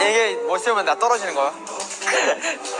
이게 뭐 멋있으면 나 떨어지는 거야?